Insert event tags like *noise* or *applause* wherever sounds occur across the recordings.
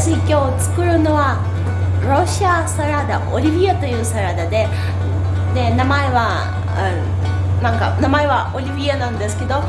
私今日作るのはロシアサラダオリビエというサラダでで名前は、うん、なんか名前はオリビエなんですけど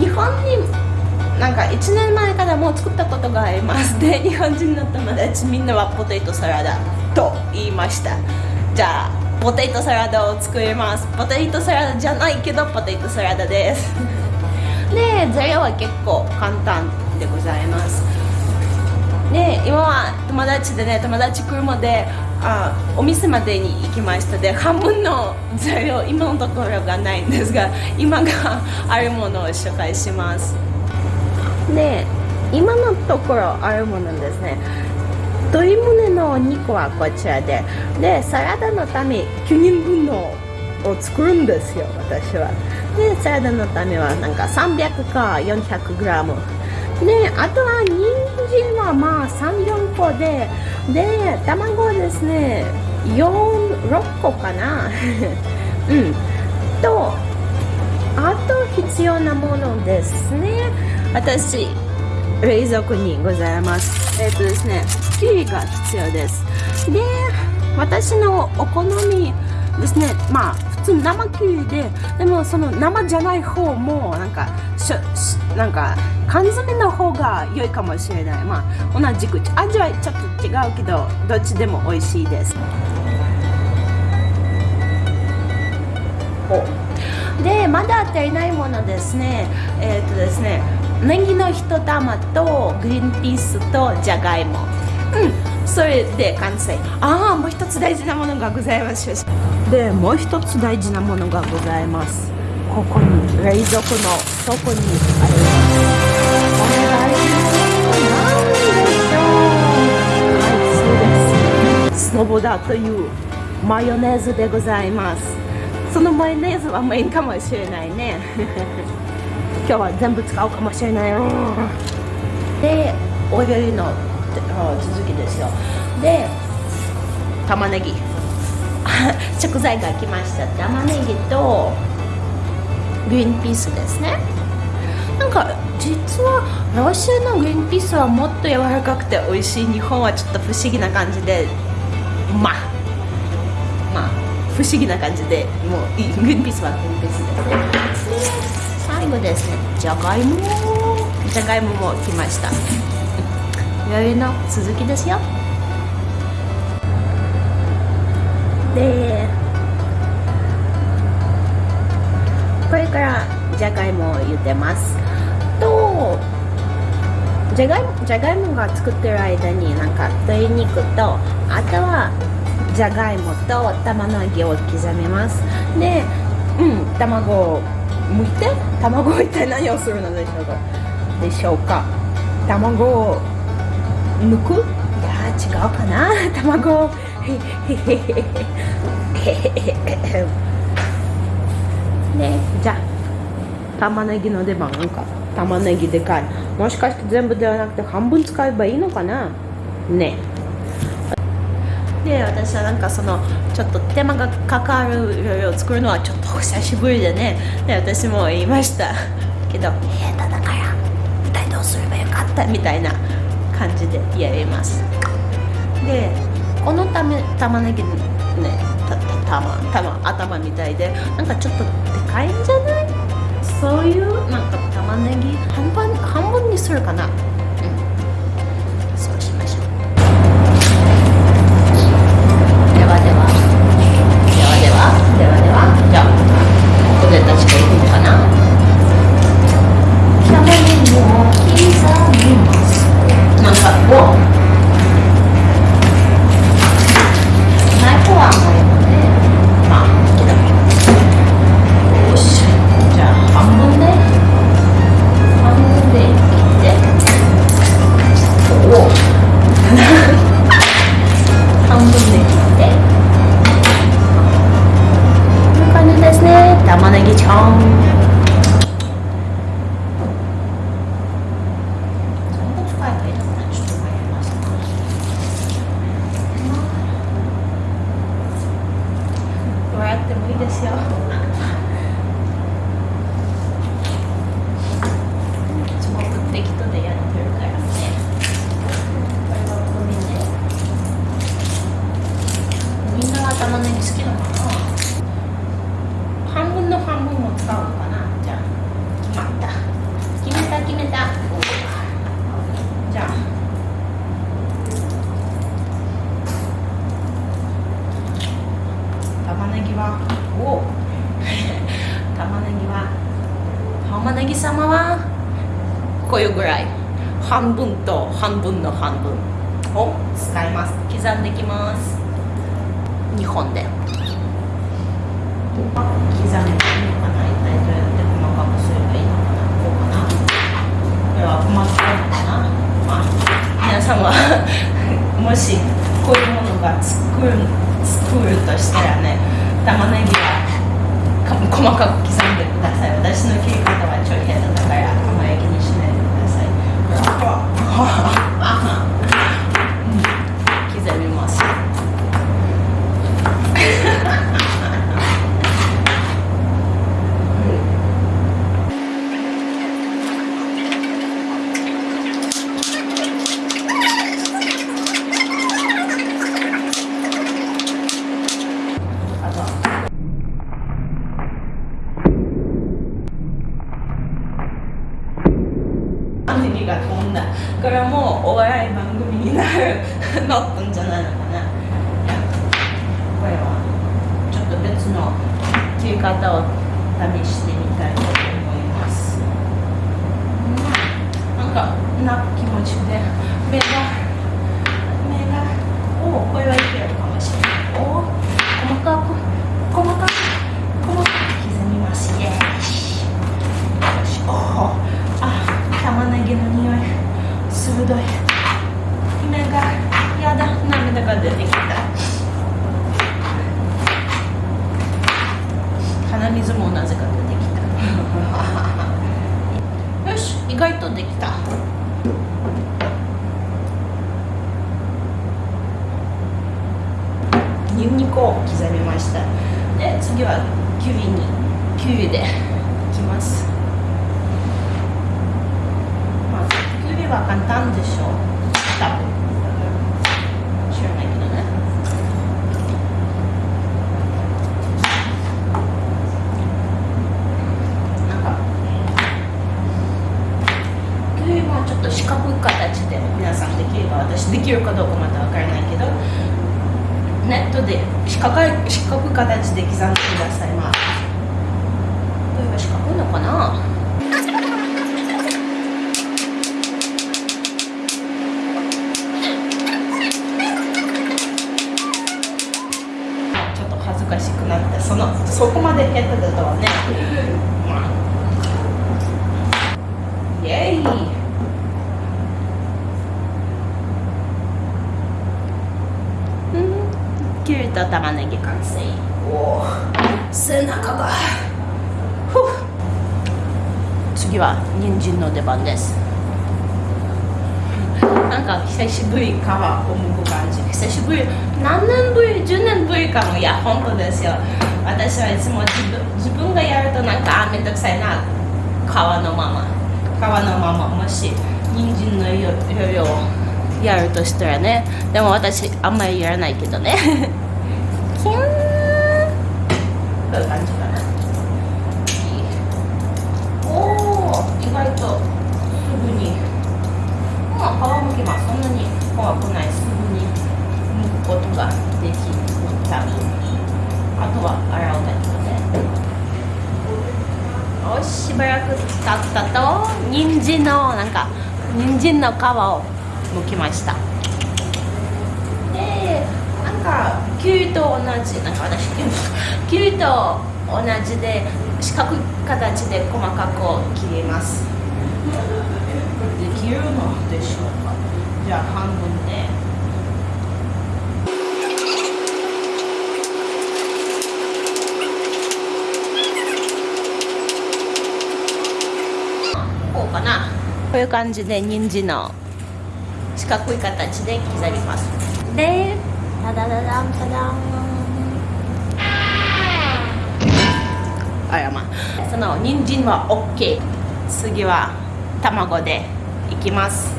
日本になんか1年前からもう作ったことがあります。で日本人の友達みんなはポテトサラダと言いました。じゃあポテトサラダを作ります。ポテトサラダじゃないけどポテトサラダです。で材料は結構簡単でございます。今は友達でね友達車であお店までに行きました。で半分の材料今のところがないんですが今があるものを紹介します。で今のところあるものですね。鶏胸のお肉はこちらで。でサラダのため9人分のを作るんですよ私は。でサラダのためはなんか300か 400g であとは人参はまあ34個でで卵ですね46個かな。*laughs* うん。とあと必要なものですね。私冷蔵庫にございます。えっ、ー、とですねキウイが必要です。で私のお好みですね。まあ通生キウイででもその生じゃない方もなんかしなんか缶詰の方が良いかもしれない。まあ同じく味はちょっと違うけどどっちでも美味しいです。でまだ足りないものですね。えっ、ー、とですねネギの一玉とグリーンピースとじゃがいも。うんそれで完成。ああもう一つ大事なものがございます。でもう一つ大事なものがございます。ここに冷蔵庫の底にあります。スノボダというマヨネーズでございます。そのマヨネーズはメインかもしれないね。*laughs* 今日は全部使うかもしれない。よでお料理の続きですよ。で玉ねぎ。*laughs* 食材が来ました。玉ねぎとグリーンピースですね。なんか実はロシアのグリーンピースはもっと柔らかくて美味しい日本はちょっと不思議な感じでまあまあ不思議な感じでもうグリーンピースはグリーンピースですね。最後ですね。じゃがいも。じゃがいもも来ました。料理の続きですよ。でこれからじゃがいもを茹でます。とじゃがいもじゃがいもが作ってる間になんか鶏肉とあとはじゃがいもと玉ねぎを刻みます。でうん卵を剥いて？卵は一体何をするのでしょうか？でしょうか。卵を剥くいや違うかな。*laughs* 卵。*laughs* ねじゃあ玉ねぎの出番なんか。玉ねぎでかい。もしかして全部ではなくて半分使えばいいのかな？ね。で私はなんかそのちょっと手間がかかる料理を作るのはちょっと久しぶりでね。で私も言いました。けど下手だから一体どうすればよかった？みたいな。感じでやります。でこのため玉ねぎねたた玉頭みたいでなんかちょっとでかいんじゃない？そういうなんか玉ねぎ半分半分にするかな？そうしましょう。ではでは。ではでは。ではでは。じゃあがいくのかなねぎを刻 같 은. ぐらい。半分と半分の半分。を使います。刻んできます。2本で。刻んでいいのかな。一体どうやって細かくすればいいのかな。こうかな。これは細かいのかな。まあ皆さんはもしこういうものが作る作るとしたらね玉ねぎは細かく刻んでください。私の切り方はちょい下手だからあまり気にしないでください刻 *laughs* みますあとは玉ねぎが飛んだこれはもうお笑い番組になるなったんじゃないのかないやこれはちょっと別の切り方を試してみたいと思います。うん。なんかな気持ちで。目が目がおおこれはいけるかもしれないおお細かく細かく細かく刻みますイエーイよしおおあ玉ねぎの匂い鋭い目がやだ涙が出てきた鼻水もなぜか出てきた。*laughs* よし意外とできた。ニンニクを刻みました。で次はキウイにキウイでいきます。まあキウイは簡単でしょう多分知らないけどねなんかキウイもちょっと四角い形で皆さんできれば私できるかどうかまだわからないけどネットで四角い四角い形で刻んでください。まあこれは四角いのかな？ちょっと恥ずかしくなってそのそこまで下手だとはね、まあ、イエーイうんきゅうりと玉ねぎ完成。おお背中がふう次は人参の出番です。なんか久しぶり皮を剥く感じ。久しぶり。何年ぶり？10年ぶりかもいや本当ですよ。私はいつも自分自分がやるとなんかあめんどくさいな。皮のまま。皮のまま。もし人参のよよりをやるとしたらね。でも私あんまりやらないけどねキューンこういう感じかなおお意外とすぐにまあ皮むきますそんなに怖くないすぐに剥くことができた。あとは洗うだけでよししばらく経ったと人参のなんか人参の皮を剥きました。でなんかキュウと同じなんか私キュウと同じで四角い形で細かく切ります。できるのでしょうかじゃあ半分でこうかな。こういう感じで人参の四角い形で刻みます。でタダダダンタダンあらまあその人参は OK 次は卵でいきます。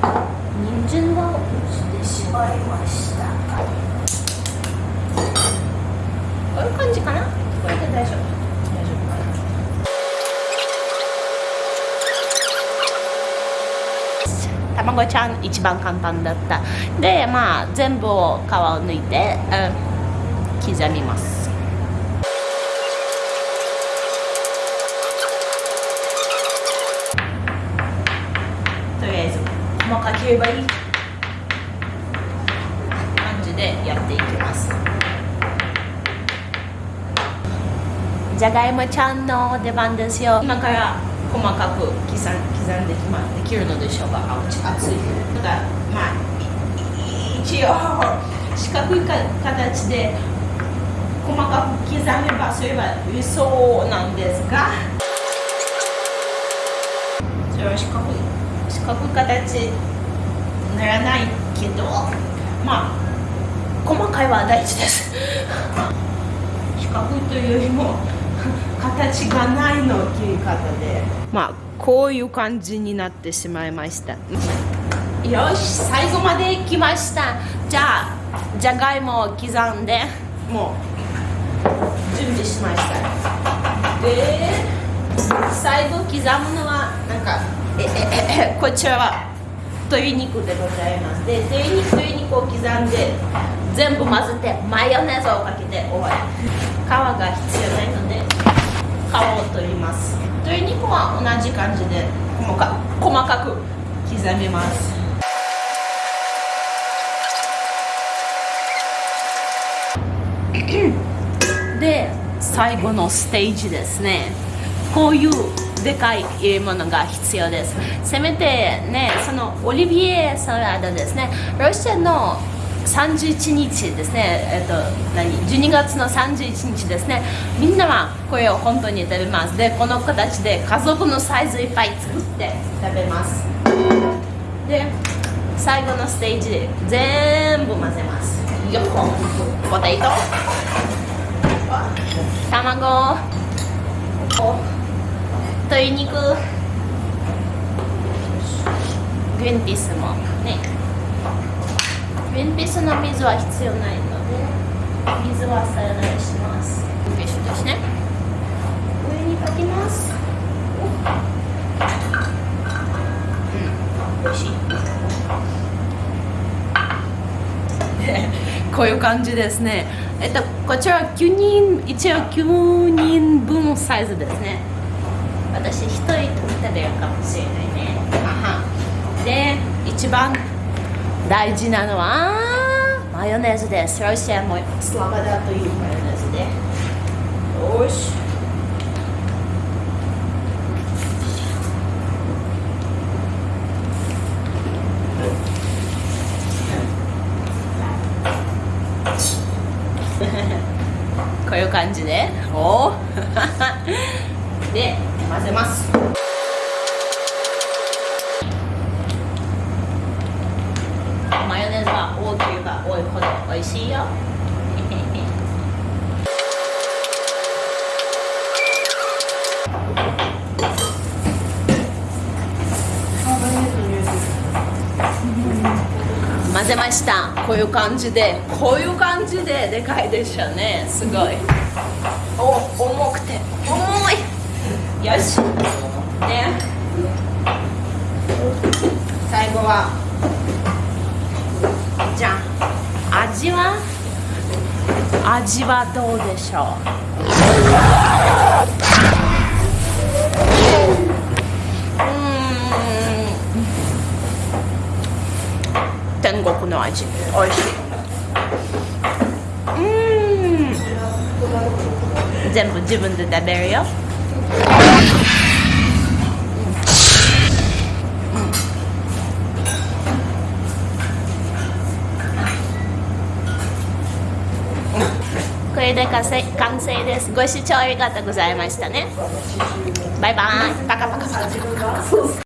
人参は落ちてしまいました。こういう感じかな？これで大丈夫大丈夫かな卵ちゃん一番簡単だった。でまあ全部を皮を抜いて、うん、刻みます。とりあえず細かければいい。感じでやっていきます。じゃがいもちゃんの出番ですよ。今から細かく刻ん刻んできまできるのでしょうかあ熱い。だからまあ一応四角いか形で細かく刻めばそういえば理想なんですが。それは四角い四角い形にならないけどまあ細かいは大事です。四角いというよりも形がないの切り方で。まあこういう感じになってしまいました。よし最後まで来ました。じゃあじゃがいもを刻んでもう準備しました。で最後刻むのはなんかえええこちらは鶏肉でございます。で鶏肉鶏肉を刻んで全部混ぜてマヨネーズをかけて終わり。皮が必要ないので皮を取ります。鶏肉は同じ感じで細か細かく刻みます。*coughs* で最後のステージですね。こういうでかい入れ物が必要です。せめてねそのオリビエサラダですね。ロシアの31日ですね、えっと、何？12月の31日ですね。みんなはこれを本当に食べます。でこの形で家族のサイズいっぱい作って食べます。で最後のステージで全部混ぜます。よっポテト。卵。鶏肉。グリンピースもね。グリーンピースの水は必要ないので水はさらないします。フィッシュですね上にかけます。うん。美味しい。*laughs* こういう感じですね。えっとこちら9人一応9人分サイズですね。私一人食べるかもしれないね。で一番大事なのはマヨネーズです。ロシアもスラバダというマヨネーズでよし。*laughs* こういう感じ *laughs* でおで混ぜますマヨネーズは多ければ多いほど美味しいよ。混ぜました。こういう感じで。こういう感じででかいでしょうね。すごい。お重くて。重い。よし。ね。最後はじゃあ味は味はどうでしょう？天国の味。おいしい。うん。全部自分で食べるよ。れで完成完成です。ご視聴ありがとうございましたね。バイバイ。パカパカパカパカ。